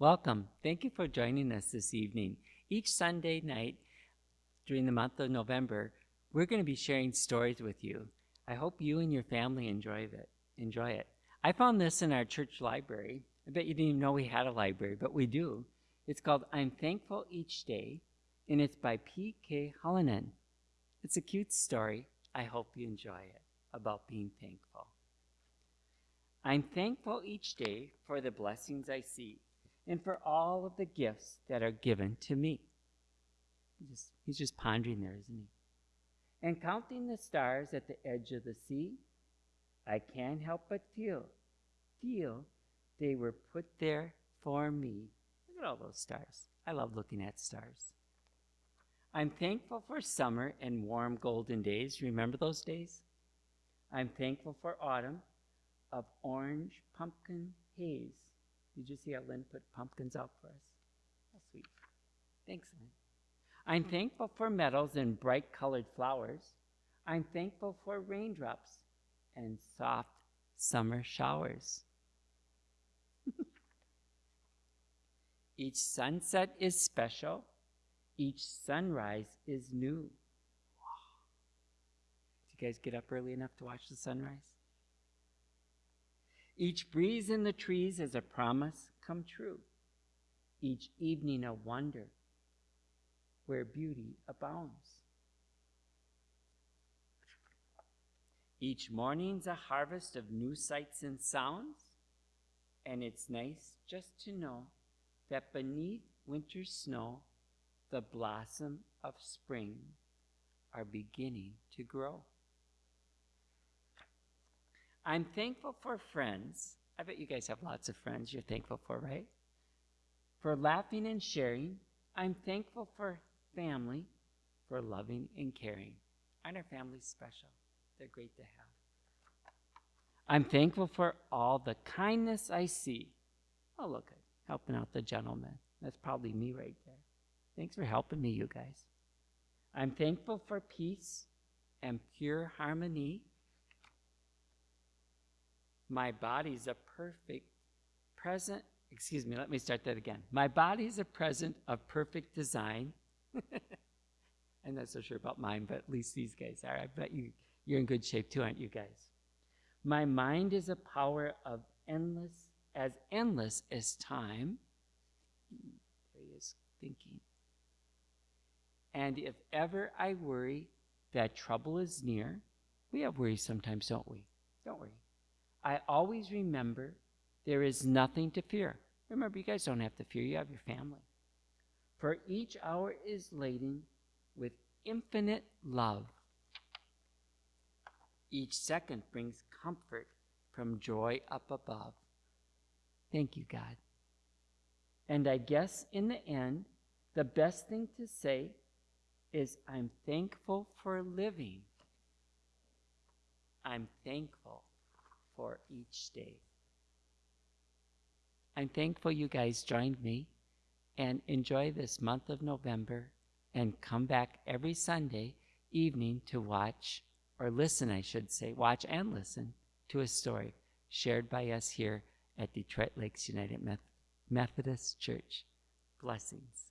Welcome. Thank you for joining us this evening. Each Sunday night during the month of November, we're going to be sharing stories with you. I hope you and your family enjoy it. Enjoy it. I found this in our church library. I bet you didn't even know we had a library, but we do. It's called I'm Thankful Each Day, and it's by P.K. Hallinan. It's a cute story. I hope you enjoy it about being thankful. I'm thankful each day for the blessings I see and for all of the gifts that are given to me. He's just, he's just pondering there, isn't he? And counting the stars at the edge of the sea, I can't help but feel, feel they were put there for me. Look at all those stars. I love looking at stars. I'm thankful for summer and warm golden days. Remember those days? I'm thankful for autumn of orange pumpkin haze. Did you see how Lynn put pumpkins out for us? How sweet. Thanks, Lynn. I'm thankful for meadows and bright colored flowers. I'm thankful for raindrops and soft summer showers. Each sunset is special. Each sunrise is new. Wow. Did you guys get up early enough to watch the sunrise? Each breeze in the trees is a promise come true. Each evening a wonder where beauty abounds. Each morning's a harvest of new sights and sounds, and it's nice just to know that beneath winter's snow, the blossom of spring are beginning to grow. I'm thankful for friends. I bet you guys have lots of friends you're thankful for, right? For laughing and sharing. I'm thankful for family, for loving and caring. Aren't our families special? They're great to have. I'm thankful for all the kindness I see. Oh, look, helping out the gentleman. That's probably me right there. Thanks for helping me, you guys. I'm thankful for peace and pure harmony. My body's a perfect present. Excuse me, let me start that again. My body's a present of perfect design. I'm not so sure about mine, but at least these guys are. I bet you you're in good shape too, aren't you guys? My mind is a power of endless, as endless as time. There he is thinking. And if ever I worry that trouble is near, we have worries sometimes, don't we? Don't worry. I always remember there is nothing to fear. Remember, you guys don't have to fear, you have your family. For each hour is laden with infinite love. Each second brings comfort from joy up above. Thank you, God. And I guess in the end, the best thing to say is I'm thankful for living. I'm thankful for each day. I'm thankful you guys joined me and enjoy this month of November and come back every Sunday evening to watch or listen, I should say, watch and listen to a story shared by us here at Detroit Lakes United Methodist Church. Blessings.